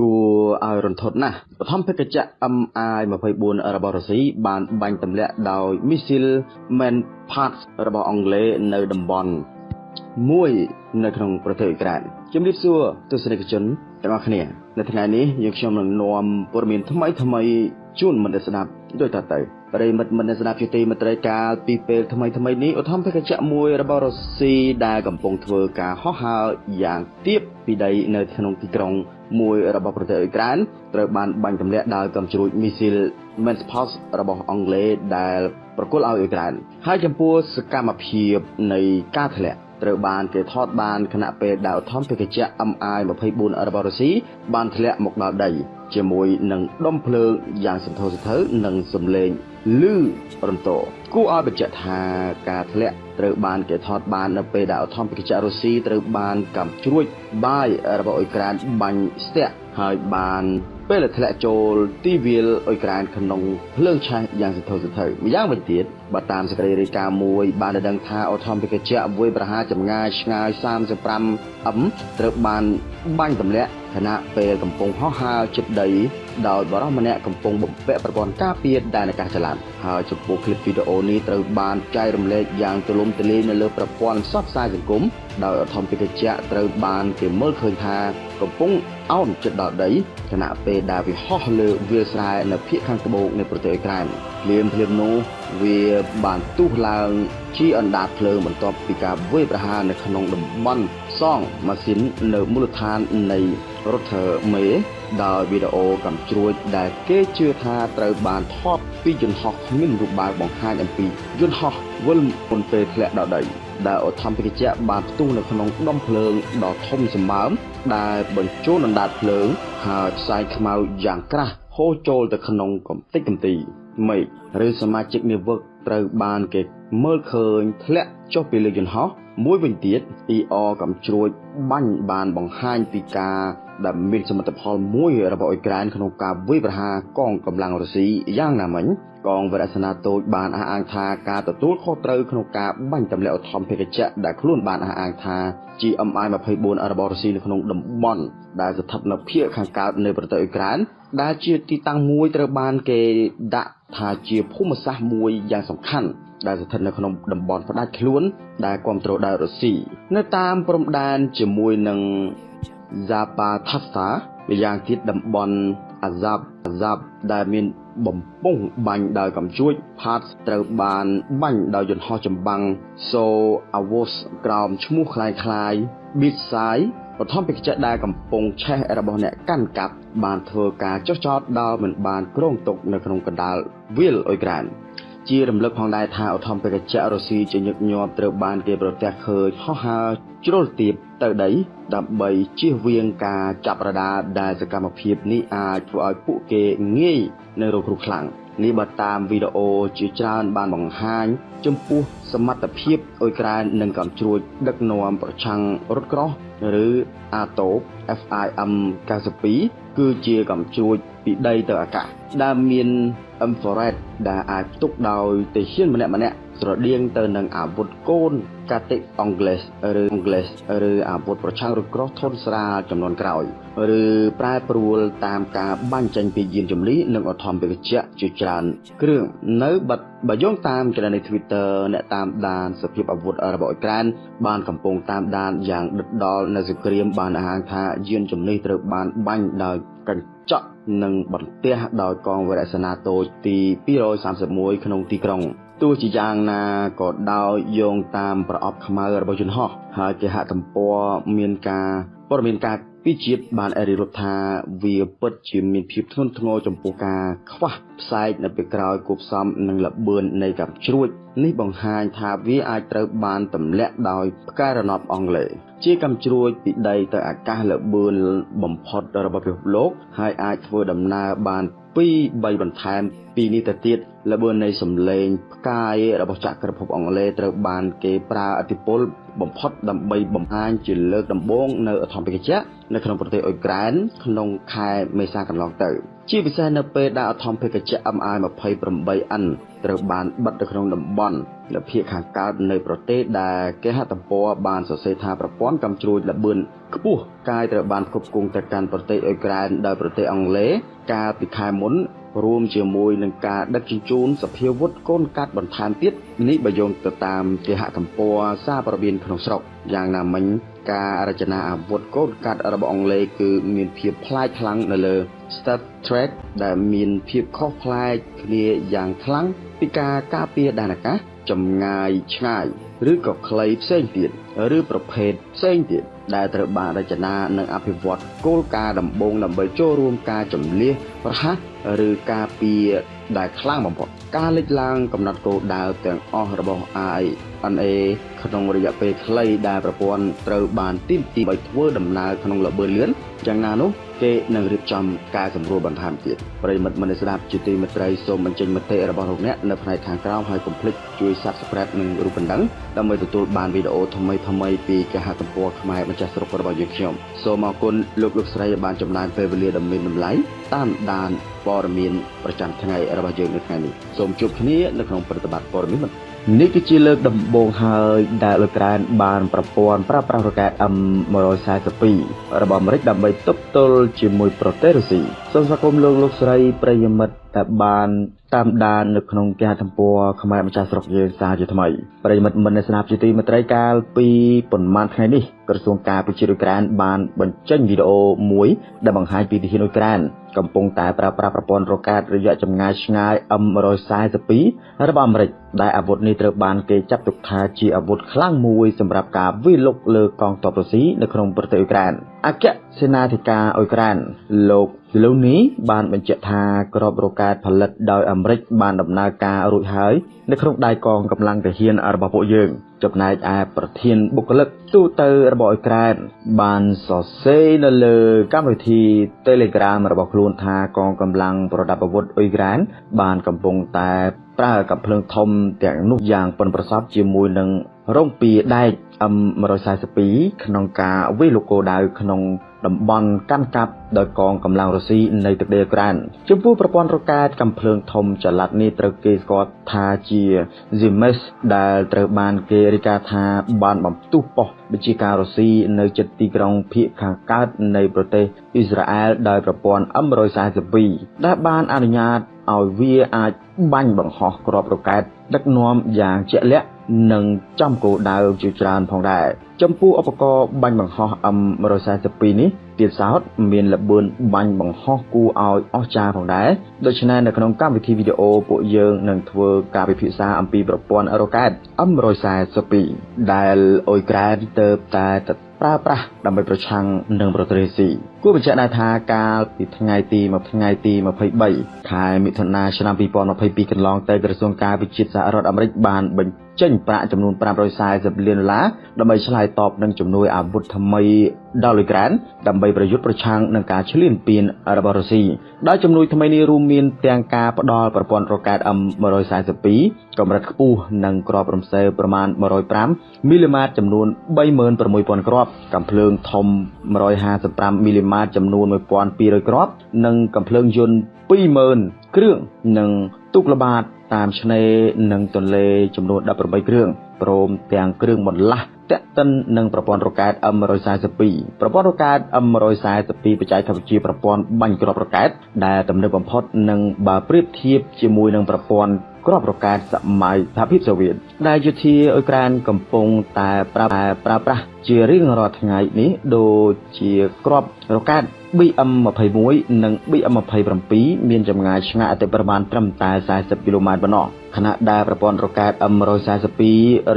គួរឲ្យរន្ធត់ណាស់បឋមភេកជ្ជៈ MI24 របស់រុស្ស៊ីបានបាញ់ទម្លាក់ដោយមីស៊ីល Manpads របស់អង់គ្លេសនៅតំបន់មួយនៅក្នុងប្រទេសអ៊ុយក្រែនជំរាបសួរទស្សនិកជនទាំងអស់គ្នានៅថ្ងៃនេះយើងខ្ញុំនឹងនាំព័ត៌មានថ្មីថ្មីជូនមិត្តស្ដាប់ដូចតទៅ ប្រិមិត្តមិត្តស្ដាប់ជាទីមេត្រីកាលពីពេលថ្មីថ្មីនេះឧទ្ធម្ភាគចៈមួយរបស់រុស្ស៊ីដែលកំពុងធ្វើការហោះហើរយ៉ាងទាបពីដីនៅក្នុងទីក្រុងមួយរបស់ប្រទេសអ៊ុយក្រែនត្រូវបានបាញ់ទម្លាក់ដោយកំជ្រួចមីស៊ីល Menspos របស់អង់គ្លេសដែលប្រគល់ឲ្យអ៊ុយក្រែនហើយចំពោះសកម្មភាពនៃការធ្លាក់ត្រូវបានគេថតបានខណៈពេលដែលឧទ្ធម្ភាគចៈ MI24 របស់រុស្ស៊ីបានធ្លាក់មកដល់ដី ជាមួយនឹងដុំភ្លើងយ៉ាងសន្ធោសន្ធៅនិងសំឡេងឮរន្ទោគួរឲ្យបញ្ជាក់ថាការធ្លាក់ត្រូវបានគេថតបាននៅពេលដែលអធិបតេយ្យរុស្ស៊ីត្រូវបានកំជ្រួចបាយរបស់អ៊ុយក្រែនបាញ់ស្ទាក់ហើយបានពេលធ្លាក់ចូលទីវាលអ៊ុយក្រែនក្នុងភ្លើងឆេះយ៉ាងសន្ធោសន្ធៅម្យ៉ាងវិញទៀតបើតាមសេចក្តីរាយការណ៍មួយបានដឹងថាអូថូមីកជាវាយប្រហារចម្ងាយឆ្ងាយ 35m ត្រូវបានបាញ់ទម្លាក់ ខណៈពេលកំពុងហោះហើរជិតដីដោយបរិសម្នាក់កំពុងបំពាក់ប្រព័ន្ធការពារដែនអាកាសចល័តហើយចំពោះคลิปវីដេអូនេះត្រូវបានចែករំលែកយ៉ាងទូលំទូលាយនៅលើប្រព័ន្ធផ្សព្វផ្សាយសង្គមដោយអធិបតេយ្យត្រូវបានគេមើលឃើញថាកំពុងអោនជិតដល់ដីខណៈពេលដែលវាហោះលើវាលស្រែនៅភូមិខាងត្បូងនៃប្រទេសអ៊ុយក្រែនភ្លាមភ្លាមនោះវាបានទុះឡើងជាអណ្ដាតភ្លើងបន្ទាប់ពីការវាយប្រហារនៅក្នុងតំបន់សងម៉ាស៊ីននៅមូលដ្ឋាននៃ រដ្ឋមេដោយវីដេអូកំជ្រួចដែលគេជឿថាត្រូវបានថតពីយន្តហោះគ្មានរូបបែបបង្ហាញអំពីយន្តហោះវិលមុនពេលធ្លាក់ដល់ដីដែលអធិបតេយ្យបានផ្ទុះនៅក្នុងដុំភ្លើងដ៏ធំសម្បើមដែលបញ្ចូលអណ្ដាតភ្លើងហើយផ្សាយខ្មៅយ៉ាងក្រាស់ហូរចូលទៅក្នុងកំទេចកំទីមេឃឬសមាជិកនាវិកត្រូវបានគេមើលឃើញធ្លាក់ចុះពីលើយន្តហោះ មួយវិញទៀត ER កំជ្រួចបាញ់បានបង្ហាញពីការដែលមានសមិទ្ធផលមួយរបស់អ៊ុយក្រែនក្នុងការវាយប្រហារកងកម្លាំងរុស្ស៊ីយ៉ាងណាមិញកងវរសេនាតូចបានអះអាងថាការទទួលខុសត្រូវក្នុងការបាញ់ទម្លាក់ឧទ្ធម្ភាគចក្រដែលខ្លួនបានអះអាងថា GMI-24 របស់រុស្ស៊ីនៅក្នុងតំបន់ដែលស្ថិតនៅភាគខាងកើតនៃប្រទេសអ៊ុយក្រែនដែលជាទីតាំងមួយត្រូវបានគេដាក់ថាជាភូមិសាស្ត្រមួយយ៉ាងសំខាន់ ដែលស្ថិតនៅក្នុងតំបន់ផ្ដាច់ខ្លួនដែលគ្រប់គ្រងដោយរុស្ស៊ីនៅតាមព្រំដែនជាមួយនឹង Zapatasta ម្យ៉ាងទៀតតំបន់ Azab Azab ដែលមានបំពង់បាញ់ដោយកំជួច Parts ត្រូវបានបាញ់ដោយយន្តហោះចម្បាំង So Avos ក្រោមឈ្មោះคล้ายៗ Bitsai បឋមពេកចេដែលកំពុងឆេះរបស់អ្នកកាន់កាប់បានធ្វើការចុះចោតដោយមិនបានគ្រងទុកនៅក្នុងកណ្ដាលវាលអ៊ុយក្រែន ជារំលឹកផងដែរថាឧទ្ធម្ភាគចក្ររុស្ស៊ីជាញឹកញាប់ត្រូវបានគេប្រទះឃើញហោះហើរជ្រុលទាបទៅដី ដើម្បីជៀសវាងការចាប់រដាដែលសកម្មភាពនេះអាចធ្វើឲ្យពួកគេងាយនឹងរងគ្រោះខ្លាំងនេះបើតាមវីដេអូជាច្រើនបានបង្ហាញ ចំពោះសមត្ថភាពអ៊ុយក្រែននឹងកំជ្រួចដឹកនាំប្រឆាំងរថក្រោះឬអាតូប FIM 92គឺជាកំជ្រួច ពីដីទៅអាកាសដែលមាន infrared ដែលអាចផ្ទុកដោយទាហានម្នាក់ម្នាក់ ស្រដៀងទៅនឹងអាវុធកូនកាតិអង់គ្លេសឬអង់គ្លេសឬអាវុធប្រឆាំងរថក្រោះធន់ស្រាលចំនួនក្រោយឬប្រែប្រួលតាមការបាញ់ចេញពីយានជំនិះនិងអធម្មវិជ្ជាជាច្រើនគ្រឿងនៅបាត់បើយោងតាមចលនា Twitter អ្នកតាមដានសភាពអាវុធរបស់អ៊ុយក្រែនបានកំពុងតាមដានយ៉ាងដិតដល់នៅសង្គ្រាមបានអះអាងថាយានជំនិះត្រូវបានបាញ់ដោយកញ្ចក់និងបន្ទះដោយកងវរសេនាតូចទី231ក្នុងទីក្រុង ទោះជាយ៉ាងណាក៏ដោយយោងតាមប្រអប់ខ្មៅរបស់យន្តហោះហើយគេហទំព័រមានការព័ត៌មានការពីជាតិបានអរិរត់ថាវាពិតជាមានភាពធ្ងន់ធ្ងរចំពោះការខ្វះផ្សែកនៅពេលក្រោយគប់សំនឹងលបឿននៃកាំជ្រួចនេះបង្ហាញថាវាអាចត្រូវបានទម្លាក់ដោយផ្កាយរណបអង់គ្លេសជាកាំជ្រួចពីដីទៅអាកាសលបឿនបំផុតរបស់ពិភពលោកហើយអាចធ្វើដំណើរបាន 2 3បន្ថែមពីនេះទៅទៀតល្បឿននៃសម្លេងផ្កាយរបស់ចក្រភពអង់គ្លេសត្រូវបានគេប្រើអធិពលបំផុតដើម្បីបំផាញជាលើកដំបូងនៅអធិបតេយ្យនៅក្នុងប្រទេសអ៊ុយក្រែនក្នុងខែមេសាកន្លងទៅ ជាពិសេសនៅពេលដែលអធិបតេយ្យ MI28N ត្រូវបានបិទនៅក្នុងតំបន់ លភាគខាងកើតនៃប្រទេសដែលគេហទំព័របានសរសេរថាប្រព័ន្ធកំជ្រួចលបឿនខ្ពស់កាយត្រូវបានផ្គត់ផ្គង់ទៅកាន់ប្រទេសអ៊ុយក្រែនដោយប្រទេសអង់គ្លេសកាលពីខែមុនរួមជាមួយនឹងការដឹកជញ្ជូនសភាវុធកូនកាត់បន្ថែមទៀតនេះបើយោងទៅតាមគេហទំព័រសារព័ត៌មានក្នុងស្រុកយ៉ាងណាមិញ ការរចនាអាវុធកូនកាត់របស់អង់គ្លេសគឺមានភាពប្លែកខ្លាំងនៅលើ Star Trek ដែលមានភាពខុសប្លែកគ្នាយ៉ាងខ្លាំងពីការការពារដែនអាកាសចម្ងាយឆ្ងាយឬក៏ខ្លីផ្សេងទៀតឬប្រភេទផ្សេងទៀតដែលត្រូវបានរចនានិងអភិវឌ្ឍគោលការណ៍ដំបូងដើម្បីចូលរួមការចម្លៀសប្រហាសឬការពារដែលខ្លាំងបំផុតការលេចឡើងកំណត់គោលដៅទាំងអស់របស់ INA ក្នុងរយៈពេលខ្លីដែលប្រព័ន្ធត្រូវបានទីមទីឲ្យធ្វើដំណើរក្នុងល្បឿនលឿនយ៉ាងណានោះគេនឹងរៀបចំការសម្រួលបន្ថែមទៀតប្រិមិត្តមនស្ដាប់ជាទីមេត្រីសូមបញ្ចេញមតិរបស់លោកអ្នកនៅផ្នែកខាងក្រោមហើយកុំភ្លេចជួយ Subscribe និងរូបកណ្ដឹងដើម្បីទទួលបានវីដេអូថ្មីថ្មីពីគេហទំព័រខ្មែរម្ចាស់ស្រុករបស់យើងខ្ញុំសូមអរគុណលោកលោកស្រីបានចំណាយពេលវេលាដ៏មានតម្លៃតាមដានព័ត៌មានប្រចាំថ្ងៃរបស់យើងនៅថ្ងៃនេះសូមជួបគ្នានៅក្នុងប្រតិបត្តិព័ត៌មាននេះ គឺជាលើកដំបូងហើយដែលអ៊ុយក្រែនបានប្រព័ន្ធប្រើប្រាស់រ៉ុកែត M142 របស់អាមេរិកដើម្បីទប់ទល់ជាមួយប្រទេសរុស្ស៊ី សូមស្វាគមន៍លោកលោកស្រីប្រិយមិត្តដែលបានតាមដាននៅក្នុងគេហទំព័រខ្មែរម្ចាស់ស្រុកយើងសារជាថ្មីប្រិយមិត្តមិនស្នាប់ជាទីមេត្រីកាលពីប៉ុន្មានថ្ងៃនេះក្រសួងការពារជាតិអ៊ុយក្រែនបានបញ្ចេញវីដេអូមួយដែលបង្ហាញពីទាហានអ៊ុយក្រែនកំពុងតែប្រើប្រាស់ប្រព័ន្ធរ៉ុកែតរយៈចម្ងាយឆ្ងាយ M142 របស់អាមេរិកដែលអាវុធនេះត្រូវបានគេចាត់ទុកថាជាអាវុធខ្លាំងមួយសម្រាប់ការវាយលុកលើកងទ័ពរុស្ស៊ីនៅក្នុងប្រទេសអ៊ុយក្រែនអគ្គសេនាធិការអ៊ុយក្រែនលោក លូនីបានបញ្ជាក់ថាក្របរ៉ុកែតផលិតដោយអាមេរិកបានដំណើរការរួចហើយនៅក្នុងដៃកងកម្លាំងទាហានរបស់ពួកយើង ចំណែកឯប្រធានបុគ្គលិកទូទៅរបស់អ៊ុយក្រែនបានសរសេរនៅលើកម្មវិធី Telegram របស់ខ្លួនថាកងកម្លាំងប្រដាប់អាវុធអ៊ុយក្រែនបានកំពុងតែប្រើកាំភ្លើងធំទាំងនោះយ៉ាងប៉ិនប្រសប់ជាមួយនឹង រងពីដែក M142 ក្នុងការវាយលុកគោលដៅក្នុងតំបន់កាន់កាប់ដោយកងកម្លាំងរុស្ស៊ីនៃទឹកដីអ៊ុក្រានចំពោះប្រព័ន្ធរ៉ុកែតកំភ្លើងធំចល័តនេះត្រូវគេស្គាល់ថាជា Zimes ដែលត្រូវបានគេរាយការណ៍ថាបានបំផ្ទុះប៉ុស្តិ៍បញ្ជាការរុស្ស៊ីនៅជិតទីក្រុងភៀកខាងកើតនៃប្រទេសអ៊ីស្រាអែលដោយប្រព័ន្ធ M142 ដែលបានអនុញ្ញាត ឲ្យវាអាចបាញ់បង្ហោះគ្រាប់រ៉ុកែតដឹកនាំយ៉ាងជាក់លាក់និងចំគោលដៅជាច្រើនផងដែរចំពោះឧបករណ៍បាញ់បង្ហោះ M142 នេះទៀតសោតមានល្បឿនបាញ់បង្ហោះគួរឲ្យអស្ចារ្យផងដែរដូច្នេះនៅក្នុងកម្មវិធីវីដេអូពួកយើងនឹងធ្វើការពិភាក្សាអំពីប្រព័ន្ធរ៉ុកែត M142 ដែលអ៊ុយក្រែនទៅតែ ប្រើប្រាស់ដើម្បីប្រឆាំងនឹងប្រទេសរុស្ស៊ីគួរបញ្ជាក់ដែរថាកាលពីថ្ងៃទី1ថ្ងៃទី23ខែមិថុនាឆ្នាំ2022កន្លងទៅក្រសួងការវិជាតិសហរដ្ឋអាមេរិកបានបញ្ចេញប្រាក់ចំនួន540លានដុល្លារដើម្បីឆ្លើយតបនឹងជំនួយអាវុធថ្មីដល់អ៊ុយក្រែនដើម្បីប្រយុទ្ធប្រឆាំងនឹងការឈ្លានពានរបស់រុស្ស៊ីដោយជំនួយថ្មីនេះរួមមានទាំងការផ្ដល់ប្រព័ន្ធរ៉ុកែត M142 កម្រិតខ្ពស់និងគ្រាប់រំសេវប្រមាណ105មីលីម៉ែត្រចំនួន36000គ្រាប់កាំភ្លើងធំ155មីលីម៉ែត្រចំនួន1200គ្រាប់និងកាំភ្លើងយន្ត20000គ្រឿងនិងទូកល្បាត តាមឆ្នេរនិងទន្លេចំនួន18គ្រឿងព្រមទាំងគ្រឿងបន្លាស់តាក់ទិននឹងប្រព័ន្ធរ៉ុកែត M142 ប្រព័ន្ធរ៉ុកែត M142 បច្ចេកវិទ្យាប្រព័ន្ធបាញ់គ្រាប់រ៉ុកែតដែលទំនើបបំផុតនិងបើប្រៀបធៀបជាមួយនឹងប្រព័ន្ធគ្រាប់រ៉ុកែតសម័យសហភាពសូវៀតដែលយោធាអ៊ុយក្រែនកំពុងតែប្រើប្រើប្រាស់ជារៀងរាល់ថ្ងៃនេះដូចជាគ្រាប់រ៉ុកែត BM21 និង BM27 មានចម្ងាយឆ្ងាយអតិប្រមាណត្រឹមតែ40គីឡូម៉ែត្រប៉ុណ្ណោះខណៈដែលប្រព័ន្ធរ៉ុកែត M142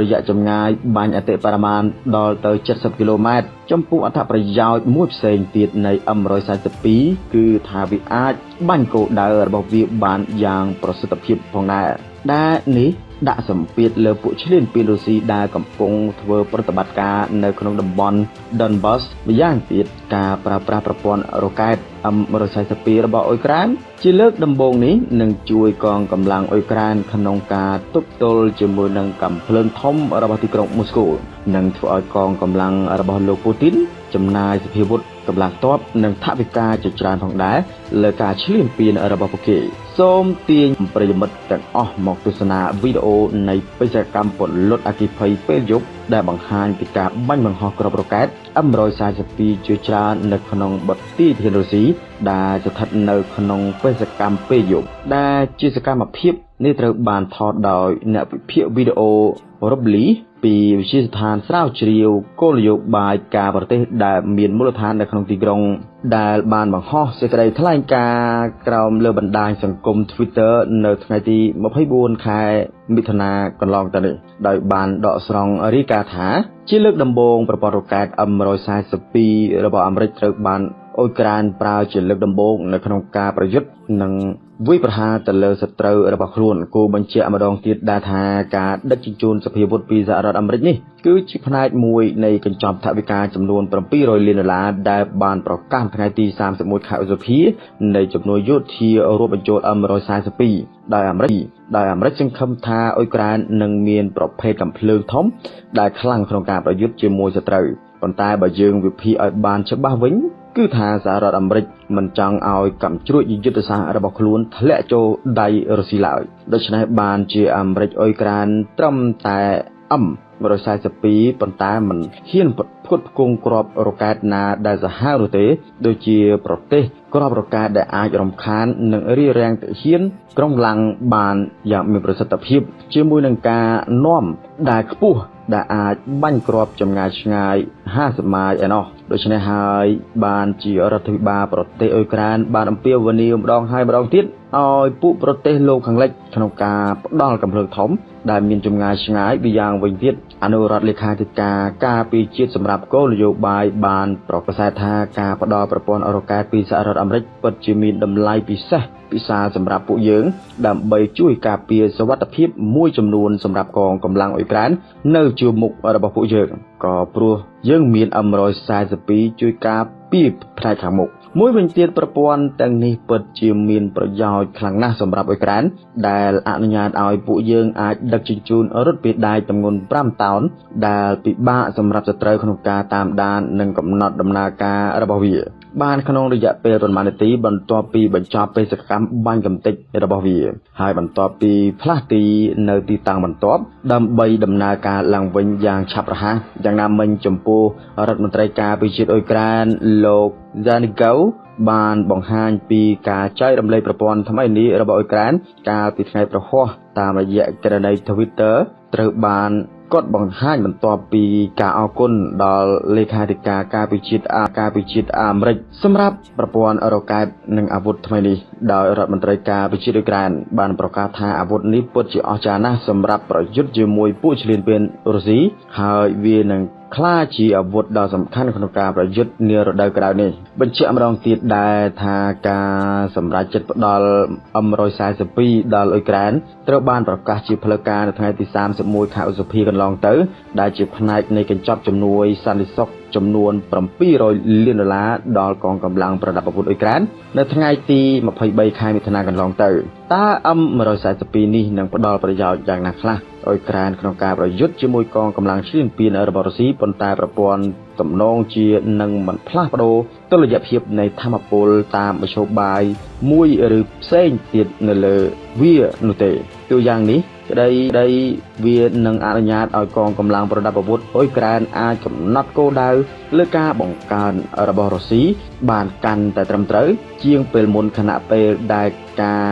រយៈចម្ងាយបាញ់អតិបរមាណដល់ទៅ70គីឡូម៉ែត្រចំពោះអត្ថប្រយោជន៍មួយផ្សេងទៀតនៃ M142 គឺថាវាអាចបាញ់គោលដៅរបស់វាបានយ៉ាងប្រសិទ្ធភាពផងដែរដែលនេះ ដាក់សម្ពាធលើពួកឈ្លានពានរុស្ស៊ីដែលកំពុងធ្វើប្រតិបត្តិការនៅក្នុងតំបន់ Donbas ម្យ៉ាងទៀតការប្រើប្រាស់ប្រព័ន្ធរ៉ុកែត M142 របស់អ៊ុយក្រែនជាលើកដំបូងនេះនឹងជួយកងកម្លាំងអ៊ុយក្រែនក្នុងការទប់ទល់ជាមួយនឹងកំភ្លើងធំរបស់ទីក្រុងមូស្គូនិងធ្វើឲ្យកងកម្លាំងរបស់លោកពូទីនចំណាយសភាវុធ កកម្លាំងទ័ពនិងថវិកាជាច្រើនផងដែរលើការឈ្លានពានរបស់ពួកគេសូមទាញប្រិយមិត្តទាំងអស់មកទស្សនាវីដេអូនៃបេសកកម្មពលុតអគិភ័យពេលយប់ដែលបង្ហាញពីការបាញ់បង្ហោះគ្រាប់រ៉ុកែត M142 ជាច្រើននៅក្នុងបទទីធានរុស្ស៊ីដែលស្ថិតនៅក្នុងបេសកកម្មពេលយប់ដែលជាសកម្មភាពនេះត្រូវបានថតដោយអ្នកវិភាគវីដេអូ Robly ពីវិទ្យាស្ថានស្រាវជ្រាវគោលនយោបាយការប្រទេសដែលមានមូលដ្ឋាននៅក្នុងទីក្រុង ដែលបានបង្ហោះសេចក្តីថ្លែងការណ៍ក្រោមលើបណ្ដាញសង្គម Twitter នៅថ្ងៃទី24ខែមិថុនាកន្លងទៅនេះដោយបានដកស្រង់រាយការណ៍ថា ជាលើកដំបូងប្រព័ន្ធរ៉ុកែត M142 របស់អាមេរិកត្រូវបានអ៊ុយក្រែនប្រើជាលើកដំបូងនៅក្នុងការប្រយុទ្ធនិង វាយប្រហារទៅលើសត្រូវរបស់ខ្លួនគូបញ្ជាក់ម្ដងទៀតដែរថាការដឹកជញ្ជូនសភាវុធពីសហរដ្ឋអាមេរិកនេះគឺជាផ្នែកមួយនៃកញ្ចប់ថវិកាចំនួន700លានដុល្លារដែលបានប្រកាសថ្ងៃទី31ខែឧសភានៃជំនួយយោធារួមបញ្ចូល M142 ដោយអាមេរិកដោយអាមេរិកសង្ឃឹមថាអ៊ុយក្រែននឹងមានប្រភេទកំភ្លើងធំ ដែលខ្លាំងក្នុងការប្រយុទ្ធជាមួយសត្រូវប៉ុន្តែបើយើងវិភាគឲ្យបានច្បាស់វិញ គឺថាសហរដ្ឋអាមេរិកមិនចង់ឲ្យកម្មជ្រួចយុទ្ធសាស្ត្ររបស់ខ្លួនធ្លាក់ចូលដៃរុស្ស៊ីឡើយដូច្នេះបានជាអាមេរិកអ៊ុយក្រែនត្រឹមតែ M 142ប៉ុន្តែមិនហ៊ានផ្គត់ផ្គង់គ្រាប់រ៉ុកែតណាដែលសាហាវនោះទេ ដូចជាប្រទេសគ្រាប់រ៉ុកែតដែលអាចរំខាននិងរារាំងទាហានក្រុងឡាំងបានយ៉ាងមានប្រសិទ្ធភាព ជាមួយនឹងការនាំដែលខ្ពស់ ដែលអាចបាញ់គ្រាប់ចម្ងាយឆ្ងាយ50ម៉ាយឯណោះដូច្នេះហើយបានជារដ្ឋាភិបាលប្រទេសអ៊ុយក្រែនបានអំពាវនាវម្ដងហើយម្ដងទៀតឲ្យពួកប្រទេសលោកខាងលិចក្នុងការផ្ដល់កម្លាំងធំដែលមានចម្ងាយឆ្ងាយពីយ៉ាងវិញទៀតអនុរដ្ឋលេខាធិការការពីជាតិសម្រាប់គោលនយោបាយបានប្រកាសថាការផ្ដល់ប្រព័ន្ធអេរ៉ូកែតពីសហរដ្ឋអាមេរិកពិតជាមានតម្លៃពិសេស ពិសាសម្រាប់ពួកយើង ដើម្បីជួយការពារសវត្ថភាពមួយចំនួនសម្រាប់កងកម្លាំងអ៊ុយក្រែននៅជួរមុខរបស់ពួកយើងក៏ព្រោះយើងមាន M142 ជួយការពារផ្នែកខាងមុខមួយវិញទៀតប្រព័ន្ធទាំងនេះពិតជាមានប្រយោជន៍ខ្លាំងណាស់សម្រាប់អ៊ុយក្រែនដែលអនុញ្ញាតឲ្យពួកយើងអាចដឹកជញ្ជូនរថពីដែកទម្ងន់5តោនដែលពិបាកសម្រាប់សត្រូវក្នុងការតាមដាននិងកំណត់ដំណើរការរបស់វា បានក្នុងរយៈពេលប្រមាណនាទីបន្ទាប់ពីបញ្ចប់បេសកកម្មបាញ់កំទេចរបស់វា ហើយបន្ទាប់ពីផ្លាស់ទីនៅទីតាំងបន្ទាប់ដើម្បីដំណើរការឡើងវិញយ៉ាងឆាប់រហ័សយ៉ាងណាមិញចំពោះរដ្ឋមន្ត្រីការពារជាតិអ៊ុយក្រែនលោក Zanigau បានបង្ហាញពីការចែករំលែកប្រព័ន្ធថ្មីនេះរបស់អ៊ុយក្រែនកាលពីថ្ងៃប្រហោះតាមរយៈក្រណី Twitter ត្រូវបាន គាត់បង្ហាញបន្ទាប់ពីការអគុណដល់លេខាធិការការពិជាតិអាការពិជាតិអាមេរិកសម្រាប់ប្រព័ន្ធរ៉ុកែតនិងអាវុធថ្មីនេះដោយរដ្ឋមន្ត្រីការពិជាតិអ៊ុយក្រែនបានប្រកាសថាអាវុធនេះពិតជាអស្ចារ្យណាស់សម្រាប់ប្រយុទ្ធជាមួយពួកឈ្លានពានរុស្ស៊ីហើយវានឹង ក្លាយជាអាវុធដ៏សំខាន់ក្នុងការប្រយុទ្ធនារដូវក្តៅនេះបញ្ជាក់ម្ដងទៀតដែរថាការសម្រេចចិត្តផ្ដល់ M142 ដល់អ៊ុយក្រែនត្រូវបានប្រកាសជាផ្លូវការនៅថ្ងៃទី31ខែឧសភាកន្លងទៅ ដែលជាផ្នែកនៃកញ្ចប់ជំនួយសន្តិសុខចំនួន700លានដុល្លារដល់កងកម្លាំងប្រដាប់អាវុធអ៊ុយក្រែននៅថ្ងៃទី23ខែមិថុនាកន្លងទៅតើ M142 នេះនឹងផ្ដល់ប្រយោជន៍យ៉ាងណាខ្លះ អ៊ុយក្រែនក្នុងការប្រយុទ្ធជាមួយកងកម្លាំងឈ្លានពានរបស់រុស្ស៊ីប៉ុន្តែប្រព័ន្ធទំនងជានឹងមិនផ្លាស់ប្ដូរតុល្យភាពនៃធម្មពលតាមមធ្យោបាយមួយឬផ្សេងទៀតនៅលើវានោះទេទូយ៉ាងនេះក្តីដីវានឹងអនុញ្ញាតឲ្យកងកម្លាំងប្រដាប់អាវុធអ៊ុយក្រែនអាចកំណត់គោលដៅលើការបង្កើនរបស់រុស្ស៊ីបានកាន់តែត្រឹមត្រូវជាងពេលមុនខណៈពេលដែលការ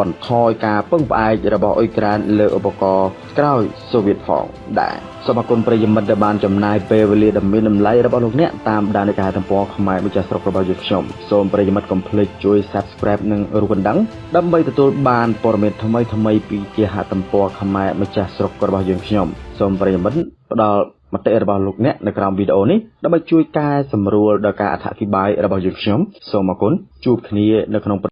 បន្ថយការពឹងផ្អែករបស់អ៊ុយក្រែនលើឧបករណ៍ក្រោយសូវៀតផងដែរសូមអគុណប្រិយមិត្តដែលបានចំណាយពេលវេលាដ៏មានតម្លៃរបស់លោកអ្នកតាមដាននៃការទំព័រខ្មែរម្ចាស់ស្រុករបស់យើងខ្ញុំសូមប្រិយមិត្តកុំភ្លេចជួយ Subscribe និងរូបកណ្ដឹងដើម្បីទទួលបានព័ត៌មានថ្មីៗពីគេហទំព័រខ្មែរម្ចាស់ស្រុករបស់យើងខ្ញុំសូមប្រិយមិត្តផ្ដល់មតិរបស់លោកអ្នកនៅក្រោមវីដេអូនេះដើម្បីជួយកែសម្រួលដល់ការអធិប្បាយរបស់យើងខ្ញុំសូមអគុណជួបគ្នានៅក្នុង